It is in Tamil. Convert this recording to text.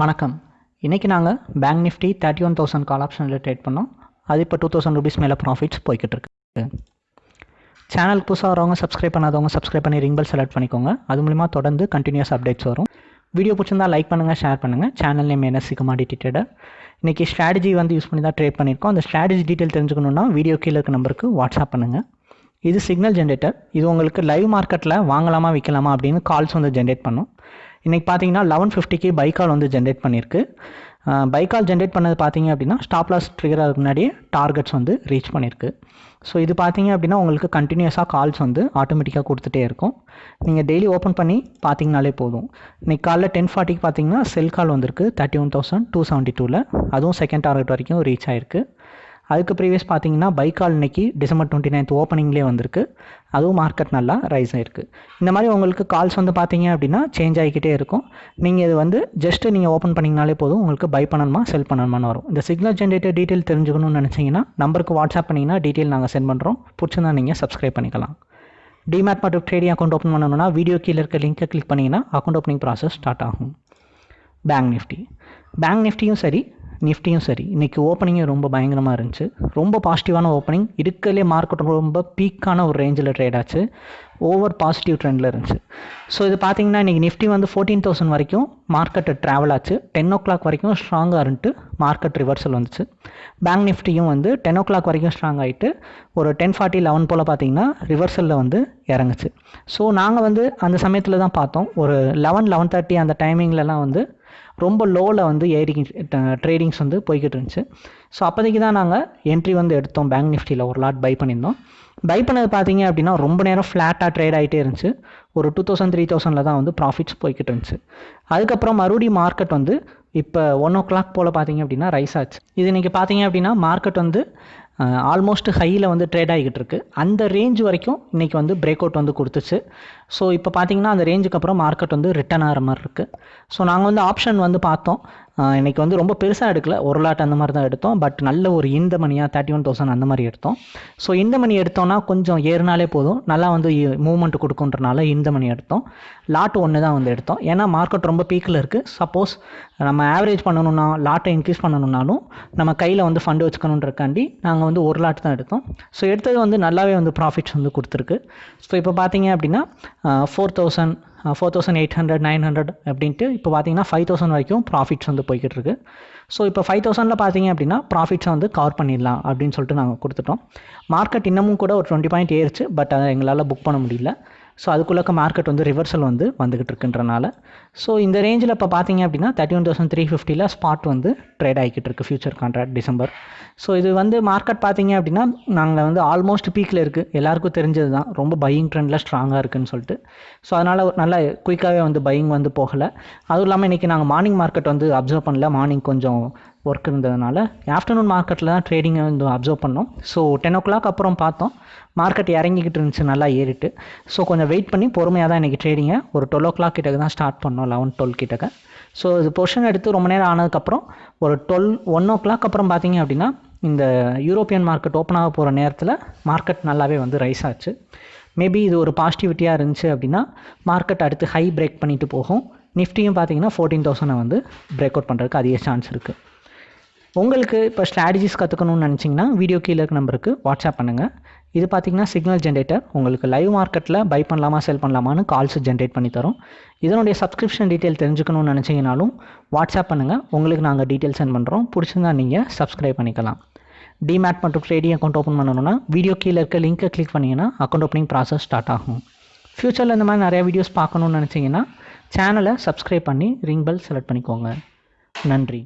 வணக்கம். இன்றைக்கி நாங்கள் bank Nifty thirty one thousand call ஆப்ஷனில் ட்ரேட் பண்ணோம். அது இப்போ டூ தௌசண்ட் ருபீஸ் மேலே ப்ராஃபிட்ஸ் போய்கிட்டு இருக்கு. சேனலுக்கு புதுசாக வரவங்க சப்ஸ்கிரைப் பண்ணாதவங்க சப்ஸ்கிரைப் பண்ணி ரிங் பெல் செலக்ட் பண்ணிக்கோங்க. அது மூலிமா தொடர்ந்து கண்டினியூஸ் அப்டேட்ஸ் வரும். வீடியோ பிடிச்சிருந்தா லைக் பண்ணுங்கள் ஷேர் பண்ணுங்கள் சேனல் நேம் என்ன கமாடிட்டி ட்ரேடர். இன்றைக்கி ஸ்ட்ராட்டஜி வந்து யூஸ் பண்ணி தான் ட்ரேட் பண்ணியிருக்கோம். அந்த ஸ்ட்ராட்டஜி டீட்டெயில் தெரிஞ்சுக்கணுன்னா வீடியோ கீழே இருக்க நம்பருக்கு வாட்ஸ்அப் பண்ணுங்கள் இது சிக்னல் ஜென்ரேட்டர் இது உங்களுக்கு லைவ் மார்க்கெட்டில் வாங்கலாமா விற்கலாமா அப்படின்னு கால்ஸ் வந்து ஜென்ரேட் பண்ணும். இன்றைக்கி பார்த்தீங்கன்னா லெவன் ஃபிஃப்டிக்கு பைக்கால் வந்து ஜென்ரேட் பண்ணியிருக்கு பைக்கால் ஜென்ரேட் பண்ணது பார்த்தீங்க அப்படின்னா ஸ்டாப் லாஸ் ட்ரிகர் ஆகிறதுக்கு முன்னாடியே டார்கெட்ஸ் வந்து ரீச் பண்ணியிருக்கு ஸோ இது பார்த்தீங்க அப்படின்னா உங்களுக்கு கண்டினியூஸாக கால்ஸ் வந்து ஆட்டோமேட்டிக்காக கொடுத்துட்டே இருக்கும். நீங்கள் டெய்லி ஓப்பன் பண்ணி பார்த்தீங்கனாலே போதும். இன்றைக்கி காலைல டென் ஃபார்ட்டிக்கு பார்த்தீங்கன்னா செல் கால் வந்திருக்கு thirty one thousand two seventy டூவில் அதுவும் செகண்ட் டார்கெட் வரைக்கும் ரீச் ஆயிருக்கு. அதுக்கு ப்ரீவியஸ் பார்த்தீங்கன்னா பைக்கால் இன்னைக்கு டிசம்பர் டுவெண்ட்டி நைன்த் ஓப்பனிங்லேயே வந்திருக்கு. அதுவும் மார்க்கெட் நல்லா ரைஸ் ஆயிருக்கு. இந்த மாதிரி உங்களுக்கு கால்ஸ் வந்து பார்த்தீங்க அப்படின்னா சேஞ்ச் ஆகிக்கிட்டே இருக்கும். நீங்கள் இது வந்து ஜஸ்ட்டு நீங்கள் ஓப்பன் பண்ணிங்கனாலே போதும் உங்களுக்கு பை பண்ணணுமா செல் பண்ணணுமான்னு வரும். இந்த சிக்னல் ஜென்ரேட்டர் டீட்டெயில் தெரிஞ்சுக்கணும்னு நினச்சிங்கன்னா நம்பருக்கு வாட்ஸ்அப் பண்ணிங்கன்னா டீட்டெயில் நாங்கள் சென்ட் பண்ணுறோம் பிடிச்சிருந்தா நீங்கள் சப்ஸ்கிரைப் பண்ணிக்கலாம். டிமேட் மற்றும் ட்ரேடிங் அக்கௌண்ட் ஓப்பன் பண்ணணும்னா வீடியோ கீழே இருக்க லிங்க்கை கிளிக் பண்ணிங்கன்னா அக்கௌண்ட் ஓப்பனிங் ப்ராசஸ் ஸ்டார்ட் ஆகும். பேங்க் நிஃப்டி பேங்க் நிஃப்டியும் சரி நிஃப்டியும் சரி இன்றைக்கி ஓப்பனிங்கும் ரொம்ப பயங்கரமாக இருந்துச்சு. ரொம்ப பாசிட்டிவான ஓப்பனிங் இருக்கலே மார்க்கெட் ரொம்ப பீக்கான ஒரு ரேஞ்சில் ட்ரேட் ஆச்சு. ஓவர் பாசிட்டிவ் ட்ரெண்டில் இருந்துச்சு. ஸோ இது பார்த்தீங்கன்னா இன்றைக்கி நிஃப்டி வந்து ஃபோர்டீன் தௌசண்ட் வரைக்கும் மார்க்கெட்டு ட்ராவல் ஆச்சு. டென் ஓ கிளாக் வரைக்கும் ஸ்ட்ராங்காக இருந்துட்டு மார்க்கெட் ரிவர்சல் வந்துச்சு. பேங்க் நிஃப்டியும் வந்து டென் ஓ கிளாக் வரைக்கும் ஸ்ட்ராங் ஆகிட்டு ஒரு டென் ஃபார்ட்டி லெவன் போல் பார்த்தீங்கன்னா ரிவர்சலில் வந்து இறங்குச்சு. ஸோ நாங்கள் வந்து அந்த சமயத்தில் தான் பார்த்தோம். ஒரு லெவன் லெவன் தேர்ட்டி அந்த டைமிங்லலாம் வந்து ரொம்ப லோவில் வந்து ஏறி ட்ரேடிங்ஸ் வந்து போய்கிட்டு இருந்துச்சு. ஸோ அப்போதைக்கு தான் நாங்கள் என்ட்ரி வந்து எடுத்தோம். பேங்க் நிஃப்டியில் ஒரு லாட் பை பண்ணியிருந்தோம். பை பண்ணது பார்த்தீங்க அப்படின்னா ரொம்ப நேரம் ஃப்ளாட்டாக ட்ரேட் ஆகிட்டே இருந்துச்சு. ஒரு டூ தௌசண்ட் த்ரீ தௌசண்டில் தான் வந்து ப்ராஃபிட்ஸ் போய்கிட்டு இருந்துச்சு. அதுக்கப்புறம் மறுபடியும் மார்க்கெட் வந்து இப்போ ஒன் ஓ கிளாக் போல் பார்த்தீங்க அப்படின்னா ரைஸ் ஆச்சு. இது இன்றைக்கி பார்த்தீங்க அப்படின்னா மார்க்கெட் வந்து ஆல்மோஸ்ட் ஹையில் வந்து ட்ரேட் ஆகிக்கிட்டு இருக்கு. அந்த ரேஞ்ச் வரைக்கும் இன்றைக்கி வந்து பிரேக் அவுட் வந்து கொடுத்துச்சு. ஸோ இப்போ பார்த்தீங்கன்னா அந்த ரேஞ்சுக்கு அப்புறம் மார்க்கெட் வந்து ரிட்டன் ஆகிற மாதிரி இருக்குது ஸோ நாங்கள் வந்து ஆப்ஷன் வந்து பார்த்தோம். இன்றைக்கி வந்து ரொம்ப பெருசாக எடுக்கல. ஒரு லாட் அந்த மாதிரி தான் எடுத்தோம். பட் நல்ல ஒரு இந்த மணியாக தேர்ட்டி ஒன் தௌசண்ட் அந்த மாதிரி எடுத்தோம். ஸோ இந்த மணி எடுத்தோம்னா கொஞ்சம் ஏறினாலே போதும். நல்லா வந்து மூவ்மெண்ட் கொடுக்குன்றனால இந்த மணி எடுத்தோம். லாட் ஒன்று தான் வந்து எடுத்தோம். ஏன்னா மார்க்கெட் ரொம்ப பீக்கில் இருக்குது சப்போஸ் நம்ம ஆவரேஜ் பண்ணணும்னா லாட்டை இன்க்ரீஸ் பண்ணணும்னாலும் நம்ம கையில் வந்து ஃபண்டு வச்சுக்கணுன்றக்காண்டி நாங்கள் வந்து ஒரு லாட் தான் எடுத்தோம். ஸோ எடுத்தது வந்து நல்லாவே வந்து ப்ராஃபிட்ஸ் வந்து கொடுத்துருக்கு. ஸோ இப்போ பார்த்தீங்க அப்படின்னா four thousand four thousand eight hundred nine hundred அப்படின்ட்டு இப்போ பார்த்தீங்கன்னா ஃபைவ் தௌசண்ட் வரைக்கும் ப்ராஃபிட்ஸ் வந்து போய்கிட்டு இருக்கு ஸோ இப்போ ஃபைவ் தௌசண்டில் பார்த்தீங்க அப்படின்னா ப்ராஃபிட்ஸை வந்து கவர் பண்ணிடலாம் அப்படின்னு சொல்லிட்டு நாங்கள் கொடுத்துட்டோம். மார்க்கெட் இன்னமும் கூட ஒரு டுவெண்ட்டி பாயிண்ட் ஏறிச்சு பட் அதை எங்களால் புக் பண்ண முடியல. ஸோ அதுக்குள்ளக்க மார்க்கெட் வந்து ரிவர்சல் வந்து வந்துக்கிட்டு இருக்குன்றனால ஸோ இந்த ரேஞ்சில் இப்போ பார்த்தீங்க அப்படின்னா தேர்ட்டி ஒன் தௌசண்ட் த்ரீ ஃபிஃப்டியில் ஸ்பாட் வந்து ட்ரேட் ஆகிக்கிட்டு இருக்கு ஃபியூச்சர் கான்ட்ராக்ட் டிசம்பர் ஸோ இது வந்து மார்க்கெட் பார்த்தீங்க அப்படின்னா நாங்கள் வந்து ஆல்மோஸ்ட் பீக்கில் இருக்குது எல்லாருக்கும் தெரிஞ்சது தான் ரொம்ப பையிங் ட்ரெண்டில் ஸ்ட்ராங்காக இருக்குதுன்னு சொல்லிட்டு. ஸோ அதனால் நல்லா குயிக்காகவே வந்து பையிங் வந்து போகலை. அதுவும் இல்லாமல் இன்றைக்கி நாங்கள் மார்னிங் மார்க்கெட் வந்து அப்சர்வ் பண்ணல. மார்னிங் கொஞ்சம் ஒர்க் இருந்ததுனால ஆஃப்டர்நூன் மார்க்கெட்டில் தான் ட்ரேடிங்கை வந்து அப்சர்வ் பண்ணோம். ஸோ டென் ஓ கிளாக் அப்புறம் பார்த்தோம். மார்க்கெட் இறங்கிக்கிட்டு இருந்துச்சு நல்லா ஏறிட்டு. ஸோ கொஞ்சம் வெயிட் பண்ணி பொறுமையாக தான் இன்றைக்கி ட்ரேடிங்கை ஒரு டுவெல் ஓ கிளாக் கிட்டக்கு தான் ஸ்டார்ட் பண்ணோம் லெவன் டுவெல் கிட்டக்க. ஸோ இது பொர்ஷன் எடுத்து ரொம்ப நேரம் ஆனதுக்கப்புறம் ஒரு டுவெல் ஒன் ஓ கிளாக் அப்புறம் பார்த்தீங்க அப்படின்னா இந்த யூரோப்பியன் மார்க்கெட் ஓப்பன் ஆக போகிற நேரத்தில் மார்க்கெட் நல்லாவே வந்து ரைஸ் ஆச்சு. மேபி இது ஒரு பாசிட்டிவிட்டியாக இருந்துச்சு அப்படின்னா மார்க்கெட் அடுத்து ஹை பிரேக் பண்ணிட்டு போகும். நிஃப்டியும் பார்த்தீங்கன்னா ஃபோர்டீன் தௌசண்டை வந்து பிரேக் அவுட் பண்ணுறதுக்கு அதிக சான்ஸ் இருக்குது உங்களுக்கு இப்போ ஸ்ட்ராட்டஜிஸ் கற்றுக்கணும்னு நினச்சிங்கன்னா வீடியோ கீழே இருக்க நம்பருக்கு வாட்ஸ்அப் பண்ணுங்கள் இது பார்த்தீங்கன்னா சிக்னல் ஜென்ரேட்டர் உங்களுக்கு லைவ் மார்க்கெட்டில் பை பண்ணலாமா செல் பண்ணலாமான்னு கால்ஸ் ஜென்ரேட் பண்ணி தரும். இதனுடைய சப்ஸ்கிரிப்ஷன் டீட்டெயில் தெரிஞ்சுக்கணும்னு நினச்சிங்கனாலும் வாட்ஸ்அப் பண்ணுங்கள் உங்களுக்கு நாங்கள் டீட்டெயில் சென்ட் பண்ணுறோம் பிடிச்சிருந்தா நீங்கள் சப்ஸ்கிரைப் பண்ணிக்கலாம். டிமேட் மற்றும் ட்ரேடிங் அக்கௌண்ட் ஓப்பன் பண்ணணும்னா வீடியோ கீழே இருக்க லிங்க்கை கிளிக் பண்ணிங்கன்னா அக்கௌண்ட் ஓப்பனிங் ப்ராசஸ் ஸ்டார்ட் ஆகும். ஃப்யூச்சரில் இந்த மாதிரி நிறையா வீடியோஸ் பார்க்கணுன்னு நினச்சிங்கன்னா சேனலை சப்ஸ்கிரைப் பண்ணி ரிங் பெல் செலக்ட் பண்ணிக்கோங்க. நன்றி.